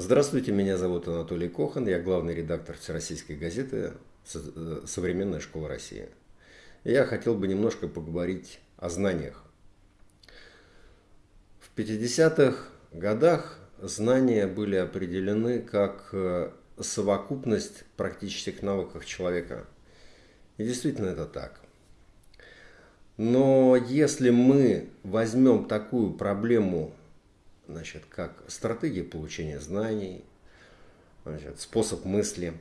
Здравствуйте, меня зовут Анатолий Кохан, я главный редактор Всероссийской газеты «Современная школа России». Я хотел бы немножко поговорить о знаниях. В 50-х годах знания были определены как э, совокупность практических навыков человека. И действительно это так. Но если мы возьмем такую проблему значит, как стратегия получения знаний, значит, способ мысли,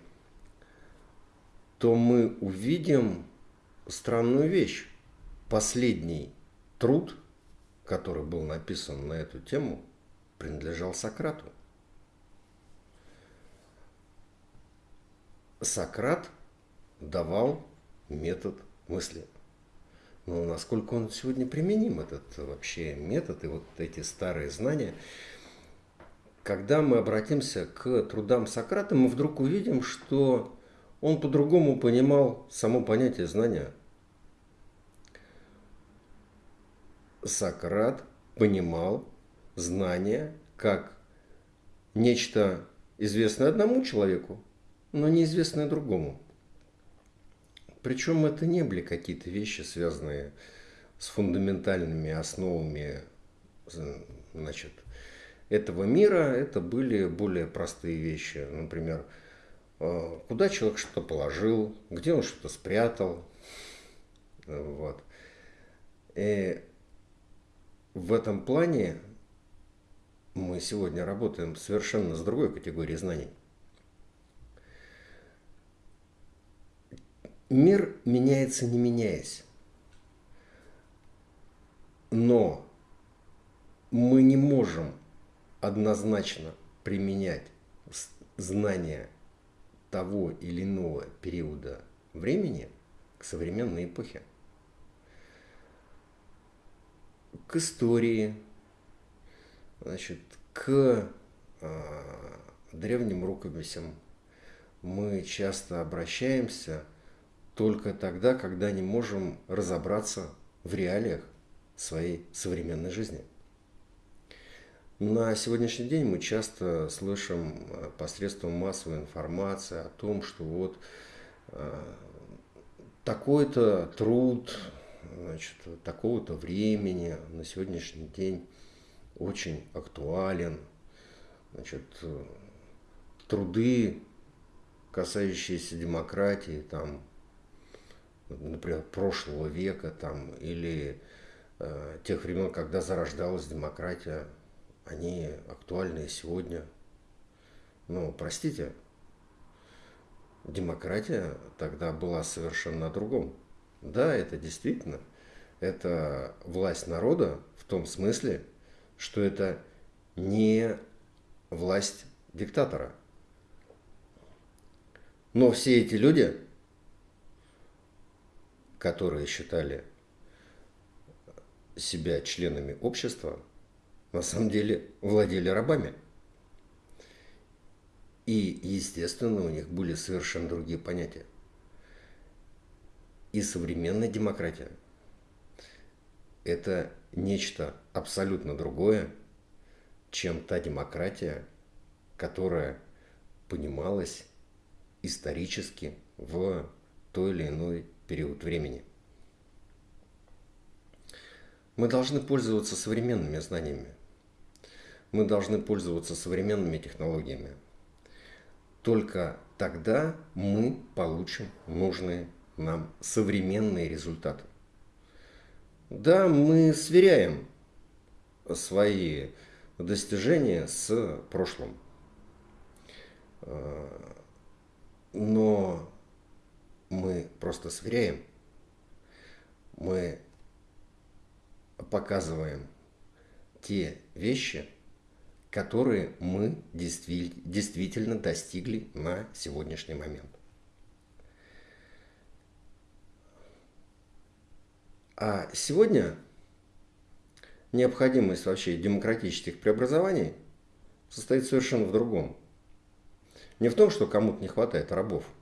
то мы увидим странную вещь. Последний труд, который был написан на эту тему, принадлежал Сократу. Сократ давал метод мысли. Но насколько он сегодня применим, этот вообще метод и вот эти старые знания, когда мы обратимся к трудам Сократа, мы вдруг увидим, что он по-другому понимал само понятие знания. Сократ понимал знание как нечто известное одному человеку, но неизвестное другому. Причем это не были какие-то вещи, связанные с фундаментальными основами значит, этого мира. Это были более простые вещи. Например, э, куда человек что-то положил, где он что-то спрятал. Вот. И в этом плане мы сегодня работаем совершенно с другой категорией знаний. Мир меняется не меняясь. Но мы не можем однозначно применять знания того или иного периода времени к современной эпохе. К истории, значит, к э, древним рукописям мы часто обращаемся – только тогда, когда не можем разобраться в реалиях своей современной жизни. На сегодняшний день мы часто слышим э, посредством массовой информации о том, что вот э, такой-то труд значит, такого-то времени на сегодняшний день очень актуален. Значит, э, труды, касающиеся демократии, там, например, прошлого века там, или э, тех времен, когда зарождалась демократия, они актуальны сегодня. Но, простите, демократия тогда была совершенно другом. Да, это действительно, это власть народа в том смысле, что это не власть диктатора. Но все эти люди которые считали себя членами общества, на самом деле владели рабами. И, естественно, у них были совершенно другие понятия. И современная демократия – это нечто абсолютно другое, чем та демократия, которая понималась исторически в той или иной период времени. Мы должны пользоваться современными знаниями. Мы должны пользоваться современными технологиями. Только тогда мы получим нужные нам современные результаты. Да, мы сверяем свои достижения с прошлым. Но мы просто сверяем, мы показываем те вещи, которые мы действительно достигли на сегодняшний момент. А сегодня необходимость вообще демократических преобразований состоит совершенно в другом. Не в том, что кому-то не хватает рабов –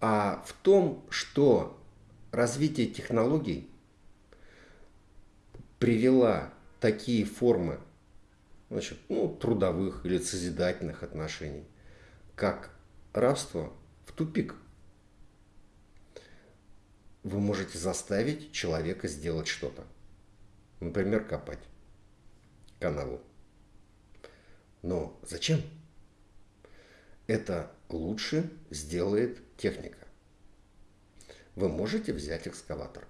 а в том, что развитие технологий привела такие формы значит, ну, трудовых или созидательных отношений, как рабство в тупик. Вы можете заставить человека сделать что-то. Например, копать канаву. Но зачем? Это лучше сделает техника. Вы можете взять экскаватор.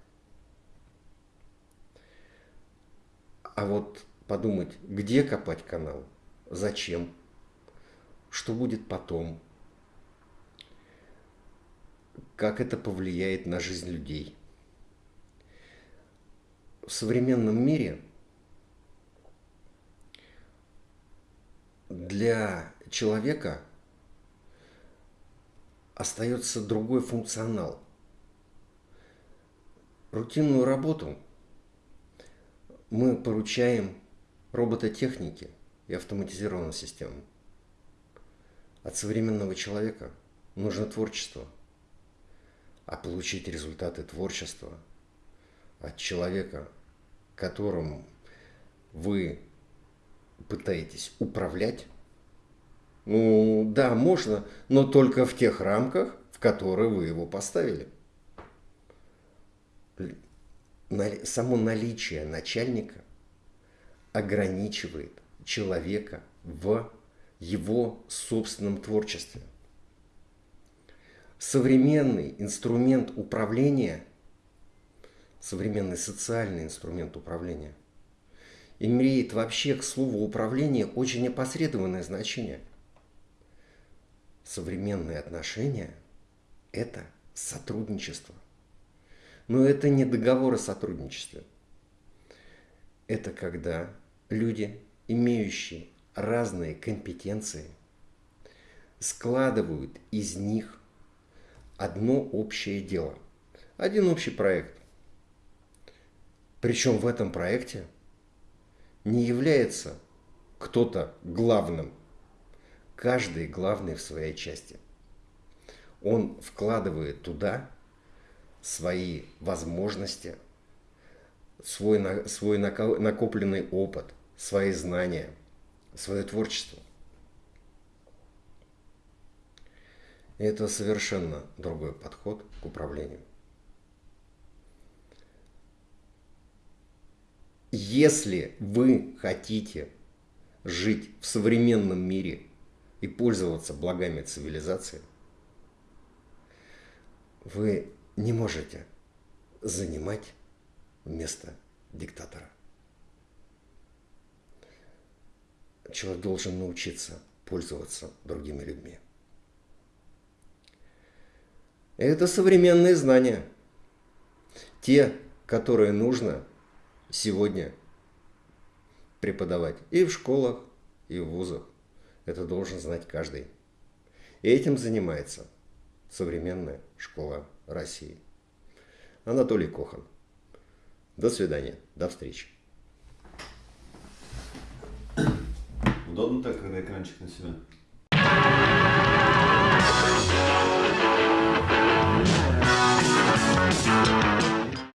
А вот подумать, где копать канал, зачем, что будет потом, как это повлияет на жизнь людей. В современном мире для человека остается другой функционал. Рутинную работу мы поручаем робототехнике и автоматизированным системам. От современного человека нужно творчество, а получить результаты творчества от человека, которым вы пытаетесь управлять, ну да, можно, но только в тех рамках, в которые вы его поставили. Само наличие начальника ограничивает человека в его собственном творчестве. Современный инструмент управления, современный социальный инструмент управления – имеет вообще к слову управление очень опосредованное значение. Современные отношения – это сотрудничество. Но это не договор о сотрудничестве. Это когда люди, имеющие разные компетенции, складывают из них одно общее дело, один общий проект. Причем в этом проекте – не является кто-то главным. Каждый главный в своей части. Он вкладывает туда свои возможности, свой, свой накопленный опыт, свои знания, свое творчество. Это совершенно другой подход к управлению. Если вы хотите жить в современном мире и пользоваться благами цивилизации, вы не можете занимать место диктатора. Человек должен научиться пользоваться другими людьми. Это современные знания. Те, которые нужно сегодня преподавать и в школах, и в вузах. Это должен знать каждый. И этим занимается современная школа России. Анатолий Кохан. До свидания. До встречи. Удобно так, когда экранчик на себя.